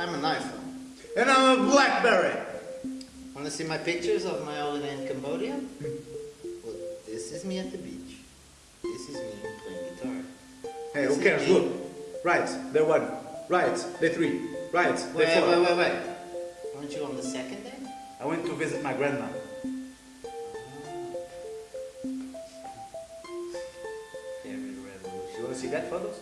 I'm an iPhone. And I'm a Blackberry. Want to see my pictures of my holiday in Cambodia? well, this is me at the beach. This is me playing guitar. Hey, This who cares? me. Look. Right, the one. Right, the three. Right, the Wait, four. wait, wait, wait. wait! Weren't you on the second day? I went to visit my grandma. Ah. Very revolutionary. You want to see that photos?